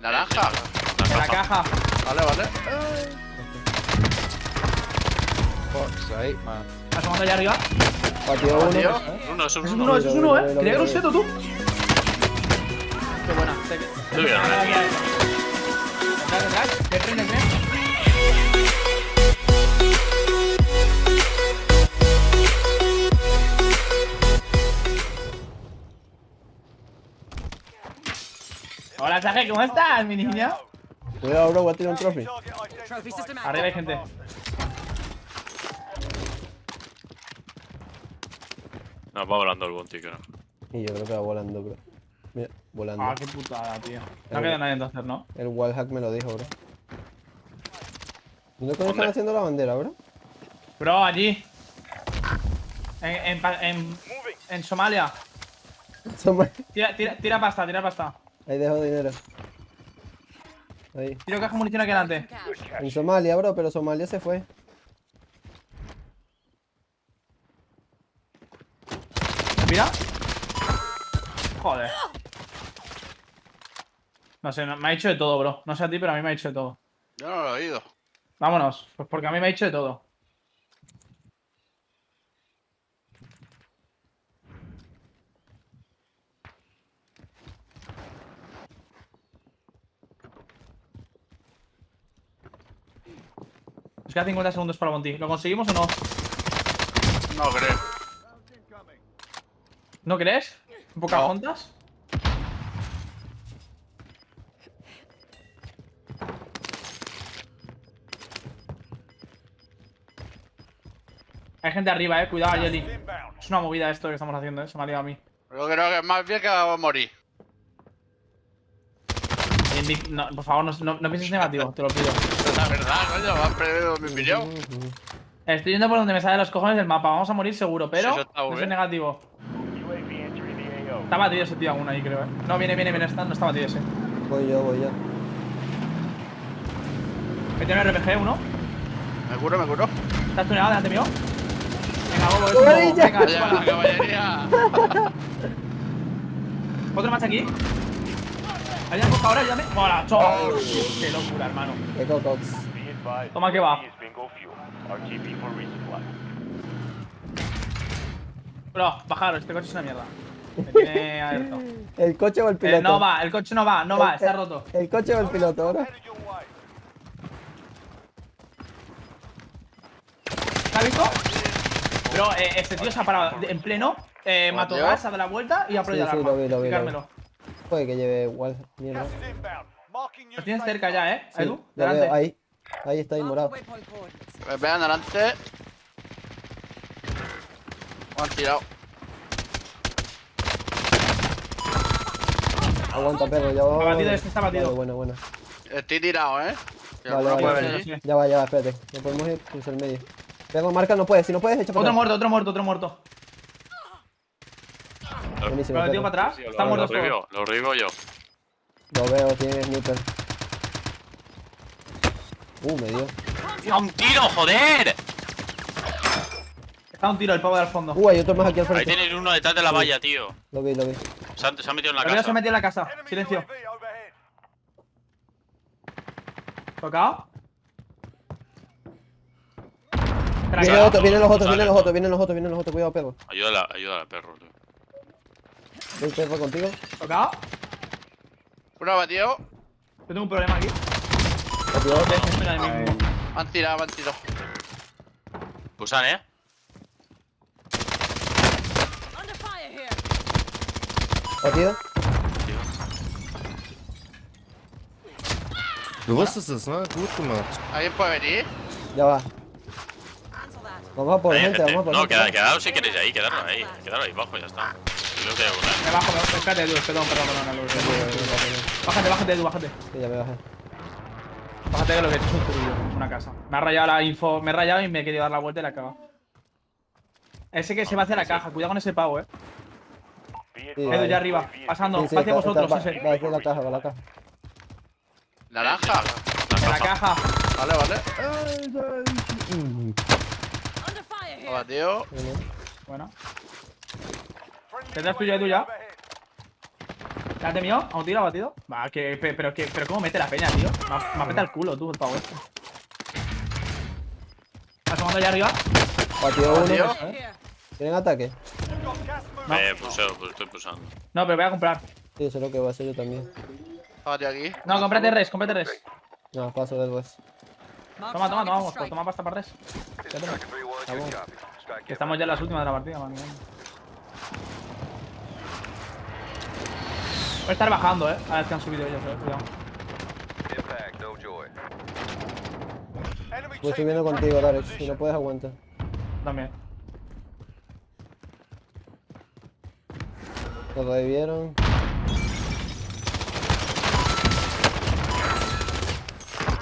Naranja. En la caja. Vale, vale. Fuck's sake, man. Asomando allá arriba. Batido uno. Tío. Uno, es Eso es uno. uno, eso es uno, eh. Creía que era un lo seto, tú. Qué buena. Sé que- Muy bien, Detrás, eh. detrás. Detrás, ¿cómo estás, mi niña? Cuidado, bro, voy a tirar un trophy. Arriba hay gente. No, va volando el bounty, creo. Y yo creo que va volando, bro. Mira, volando. Ah, qué putada, tío. No queda nadie entonces, ¿no? El wallhack me lo dijo, bro. ¿Dónde coño están haciendo la bandera, bro? Bro, allí. En, en, pa- en, en Somalia. Somos- Tira, tira, tira pasta, tira pasta. Ahí dejo dinero. Ahí. Tiro caja de munición aquí adelante. En Somalia, bro, pero Somalia se fue. Mira. Joder. No sé, me ha dicho de todo, bro. No sé a ti, pero a mí me ha dicho de todo. Yo no lo he oído. Vámonos, pues porque a mí me ha dicho de todo. Queda 50 segundos para Monty. ¿Lo conseguimos o no? No creo. ¿No crees? ¿Un Pocahontas? Hay gente arriba, eh. Cuidado, Jelly. Es una movida esto que estamos haciendo, eh. Se me ha liado a mí. Yo creo que más bien que va a morir. No, por favor, no, no, no pienses negativo, te lo pido. La verdad, coño, me has perdido mi opinión. Estoy yendo por donde me salen los cojones del mapa. Vamos a morir seguro, pero Sí, no soy negativo. Está batido ese tío aún ahí, creo, eh. No, viene, viene, viene. Está, no está batido ese. Voy yo, voy yo. Mete un RPG, uno. Me curo, me curo. ¿Estás tuneado delante mío? Venga, bobo. ¡Camarilla! Venga, caballería. Otro más aquí. Hay una cosa ahora, ayúdame. Mola, chao. Qué locura, hermano. Echo Cox. Toma que va. Bro, bajaros, este coche es una mierda. Me tiene abierto. ¿El coche o el piloto? Eh, no va, el coche no va, no va, está el- roto. ¿El coche o el piloto, bro? ¿Te has visto? Bro, eh, este tío se ha parado en pleno, eh, mató gas, ha dado la vuelta y ha Sí, aprovechado sí, el arma. lo vi, lo vi, lo vi. Puede que lleve igual. Mierda. Lo tienes cerca ya, eh, Sí, Edu. lo Delante. veo, ahí. Ahí está, ahí morado. waypoint coordinates. Me pegan delante. Me han tirado. Aguanta, perro, ya va. Está batido, este está batido. Vale, bueno, bueno. Estoy tirado, eh. Vale, vale, vale. Ya va, ya va, espérate. No podemos ir, cruza el medio. Perro, marca, no puedes. Si no puedes, echa para Otro atrás. muerto, otro muerto, otro muerto. Buenísimo, Lo perro. para atrás. Sí, Están lo, revivo, lo revivo yo. Lo veo, tiene sniper. Uh, me dio. ¡A un tiro, joder! Está un tiro el pavo del fondo. Uh, hay otro más aquí al Ahí frente. tenéis uno detrás de la valla, tío. Lo vi, lo vi. Se, han- se ha metido en la Arriba se casa. ha metido en la casa. Silencio. Tocado. Vienen Craqueado. otros, vienen los otros, vienen los otros, vienen los otros, vienen los otros. Cuidado, perro. Ayúdala, ayúdala al perro, tío. Voy perro contigo. Tocado. Uno batido. Yo tengo un problema aquí. Han tirado, me han tirado. Pusan, eh. Batido. Du wusstest es, ne? Gut gemacht. ¿Alguien puede venir? Ya va. Vamos a por gente, vamos a por No, quedaros si queréis ahí, quedaros ahí. Quedaros ahí abajo, ya está. Creo que. Me bajo, me bajo. Espérate, Edu. Perdón, perdón, perdón. Edu. Bájate, bájate, Edu, bájate. Sí, ya me bajé. Bájate que lo que he hecho es un turillo. Una casa. Me ha rayado la info. Me he rayado y me he querido dar la vuelta y la he cagado. Ese que se va hacia la caja. Cuidado con ese pavo, eh. Sí, Edu, ya arriba. Pasando. Sí, sí, Va hacia está- vosotros, está- ese. Va hacia la caja, va la caja. Naranja. En la caja. Vale, vale. Batido. Bien, Bueno. ¿Tendrás tuyo, Edu, ya? ¿Te mío? ¿A un tiro batido? Va, que, pe- pero, que, pero ¿cómo mete la peña, tío? Me, ha- me apeta el culo, tú, el pavo este. Asomando allá arriba. Batido uno. Tío. Here. ¿Tienen ataque? Eh, puseo, pues estoy pusando. No, pero voy a comprar. Sí, eso es lo que voy a hacer yo también. Bájate aquí. No, cómprate res, cómprate res. No, paso después. Mark Toma, toma, toma, vamos, toma pasta para res. Ya tengo. Vamos. Que estamos ya en las últimas de la partida, man. Voy a estar bajando, eh. A ver que han subido ellos, eh. Cuidado. Voy subiendo contigo, Darex. Si no puedes, aguanta. También. Lo revivieron.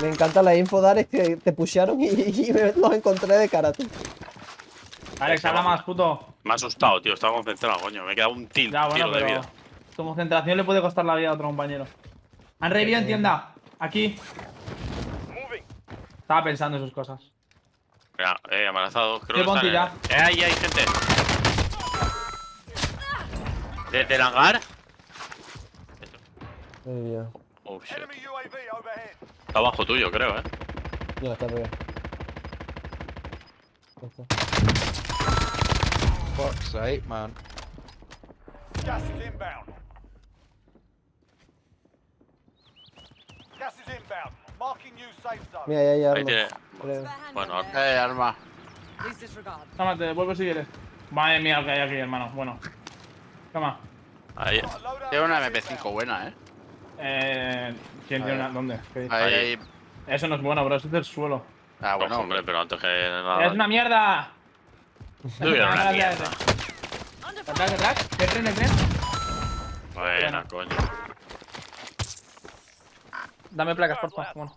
Me encanta la info, Darex, que te pushearon y, y me los encontré de cara, tú. Alex, habla más, puto. Me ha asustado, tío. Estaba concentrado, coño. Me he quedado un til- Ya, bueno, tiro de vida. Tu concentración le puede costar la vida a otro compañero. Han revivido en tienda. Aquí. Estaba pensando en sus cosas. Mira, eh, amenazado. Creo Qué que están, eh. Eh, ahí hay gente. ¿Desde el hangar? Oh, shit. Está abajo tuyo, creo, eh. No, está arriba. Ya. Fuck's sake, man. Gas is inbound. Gas is inbound. Marking new safe zone. Mira, ahí hay Ahí tiene. creo. Bueno. Eh, disregard. Toma, te devuelvo si quieres. Madre mía, lo que hay aquí, hermano. Bueno. Toma. Ahí. Tiene una is MP5 inbound. buena, eh. Eh. ¿Quién tiene una.? ¿Dónde? Ahí, Ahí. Eso no es bueno, bro. Eso es del suelo. Ah, Bueno, bueno. hombre, pero antes que nada. ¡Es una mierda! Tuviera una mierda. Under Atrás, fire. atrás. ¿Qué tren, el tren? Buena, coño. Dame placas, por favor. Bueno.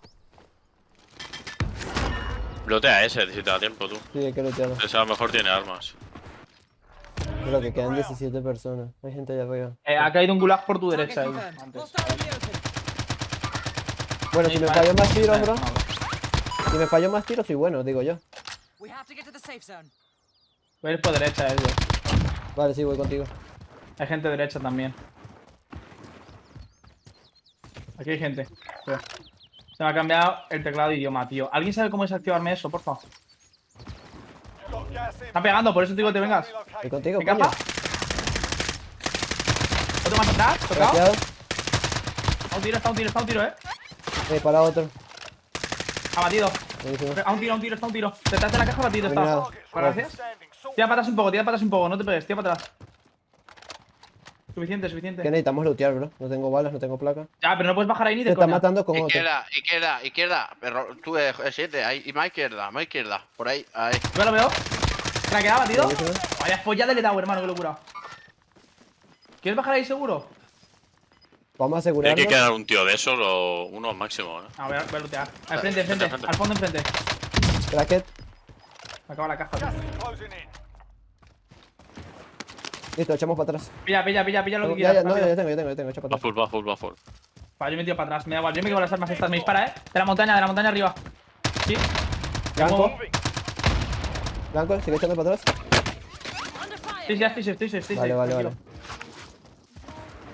Blotea ese si te da tiempo, tú. Sí, hay que lootearlo. Ese a lo mejor tiene armas. Creo que quedan 17 personas. Hay gente allá arriba. Eh, ha caído un gulag por tu derecha, ahí, antes. Bueno, si me falló más tiros, bro. Si me falló más tiros, soy bueno, digo yo. We have to get to the safe zone. Voy a ir por derecha, ellos. Vale, sí, voy contigo. Hay gente derecha también. Aquí hay gente. Espera. Se me ha cambiado el teclado de idioma, tío. ¿Alguien sabe cómo desactivarme eso, por favor? Están pegando, por eso te digo que te vengas. Relocating. contigo. ¿Otro más atrás? ¿Tocado? Está un tiro, está un tiro, está un tiro, eh. Eh, para otro. Abatido. A un tiro, a un tiro, está un ttiro. Detrás de la caja abatido está. Gracias. Tira atrás un poco, tira atrás un poco, no te pegues, tira para atrás. Suficiente, suficiente. ¿Qué necesitamos lootear, bro? No tengo balas, no tengo placa. Ya, pero no puedes bajar ahí ni de está coña. matando con otro. Izquierda, izquierda, izquierda. Pero tú, eh, 7, ahí. Y más izquierda, más izquierda. Por ahí, ahí. Yo lo veo. Craqueado, batido. Buenísimo. Vaya follada le he dado, hermano, qué locura. ¿Quieres bajar ahí seguro? Vamos a Tiene asegurarnos. que quedar un tío de esos o uno máximo, eh. Voy a, voy a lootear. Al frente, al frente, Frente, al fondo, enfrente. Bracket. Me acaba la caja. Tío. Listo, echamos para atrás. Pilla, pilla, pilla, pilla lo que quieras. ya, no, ya tengo, ya tengo, ya tengo, echa para Va atrás. full, va full, va full. Vale, yo me tiro para atrás, me da igual. Yo me quedo las armas estas, me dispara, eh. De la montaña, de la montaña arriba. Sí. Blanco, blanco, sigue echando para atrás. Sí, ya estoy safe, estoy safe, estoy Vale, vale, tranquilo.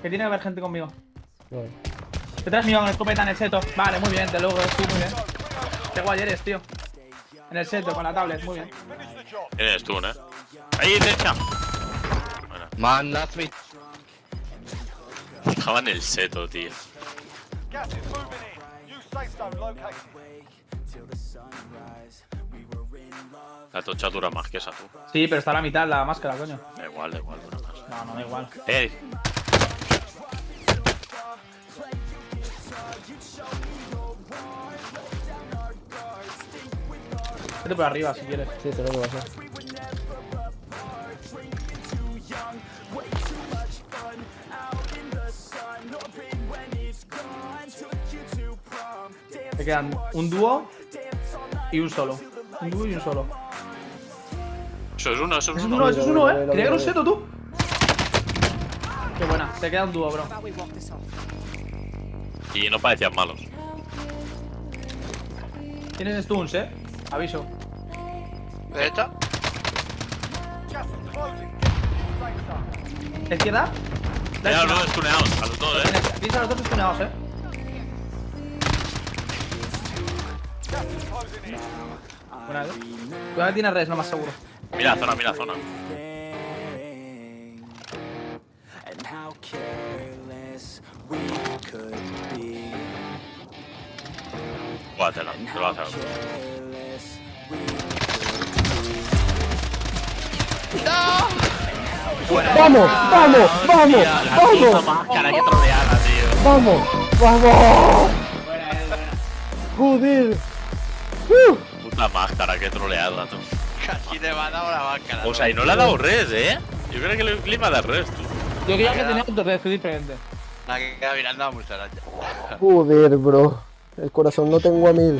Que tiene que haber gente conmigo. Vale. Detrás mío con escopeta en el seto. Vale, muy bien, te luego, sí, muy bien. Qué guay eres, tío. En el seto, con la tablet, muy bien. Tienes tú, ¿eh? Ahí, derecha. Man, that's me. estaba en el seto, tío. La tocha dura más que esa, tú. Sí, pero está a la mitad la máscara, coño. Da igual, da igual, dura más. No, no da igual. Eh, Vete por arriba si quieres. Sí, sé lo que va a hacer. Te quedan un dúo y un solo. Un dúo y un solo. eso es uno, eso es Eso es uno. eso es uno, eh. Quería que era veo, un seto, tú. Qué buena. Te queda un dúo, bro. Y no parecían malos. Tienes stuns, eh. Aviso. Derecha. ¿Izquierda? Los dos stuneados, a los dos, eh. Tienes a los dos estuneados, eh. Buena, eh. Cuidado que tiene res, lo más seguro. Mira zona, mira zona. we could be. Júgatela, te lo vas a we ¡Vamos! ¡Vamos! ¡Vamos! ¡Vamos! máscara, que troleada, tío. ¡Vamos! ¡Vamos! ¡Joder! ¡Uh! Puta máscara, que troleada, tú. Casi te va a dar la vaca. O sea, y no le ha dado res, eh. Yo creo que le clima de res, tú. Yo creía que tenía otro res, que es diferente. La que queda mirando a mucha araña. Joder, bro. El corazón lo tengo a mil.